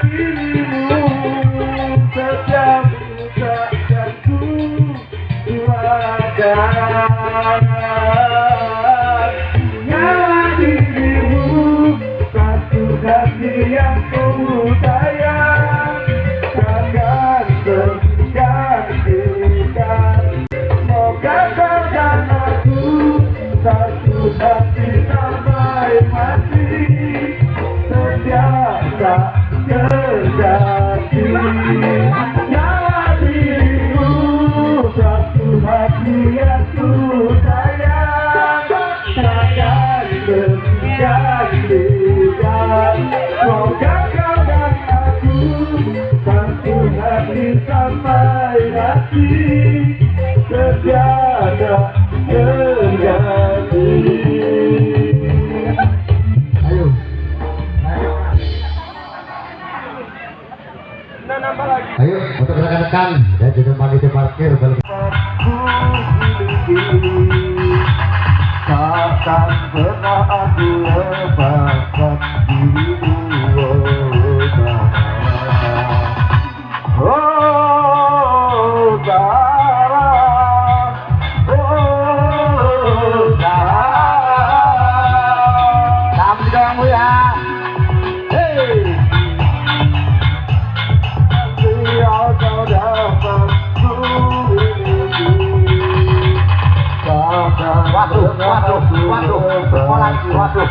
dirimu setiap ucapkan ku doakan punya dirimu satu kasih yang ku takkan tergantikan semoga kau dan aku satu hati sampai mati. Tergantikan Semoga kau dan aku Satu hati sampai mati Setiada terjadi Ayo. Ayo, untuk rekan-rekan dan juga panitia parkir balik. Takkan pernah aku lepaskan dirimu Waduh, waduh, waduh, sekolah lagi, waduh.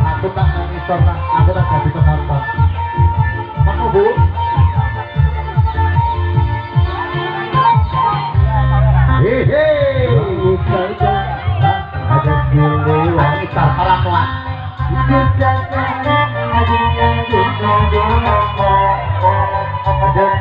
Aku tak mengisor, tak, aku tak jadi penonton. Kamu bu? Hehe. Ada gile wanita salah kuat. Masih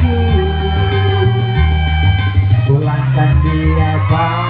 untukku Pulangkan dia padaku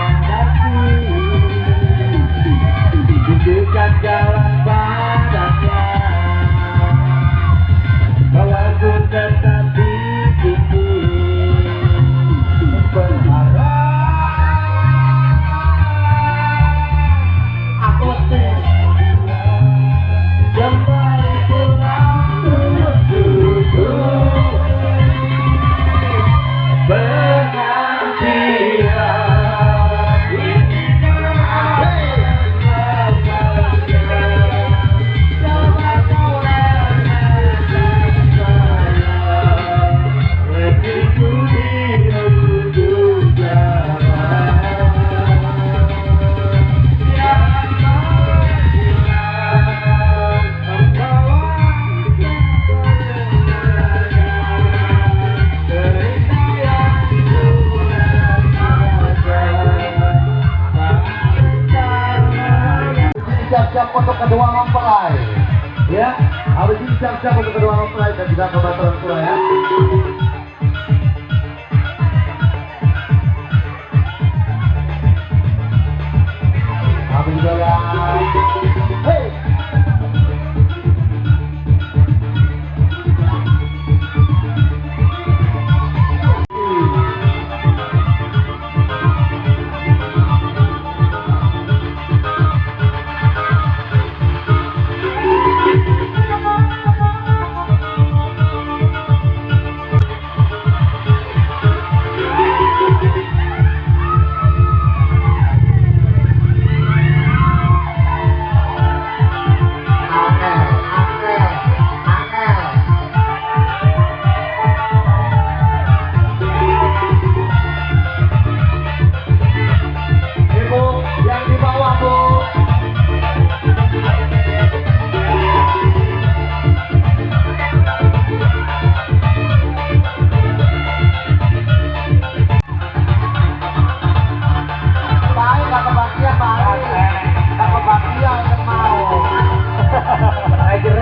Kedua mempelai. Ya, ini siap-siap untuk kedua mempelai dan juga kepada orang tua ya. Habis juga ya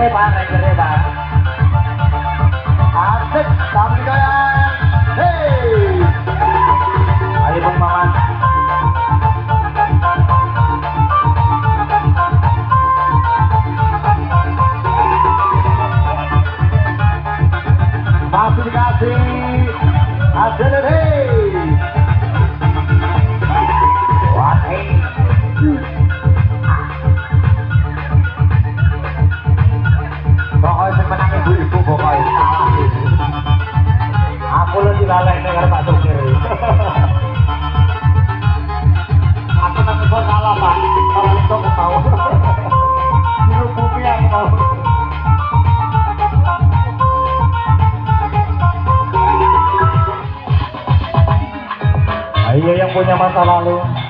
ba ngày punya masa lalu.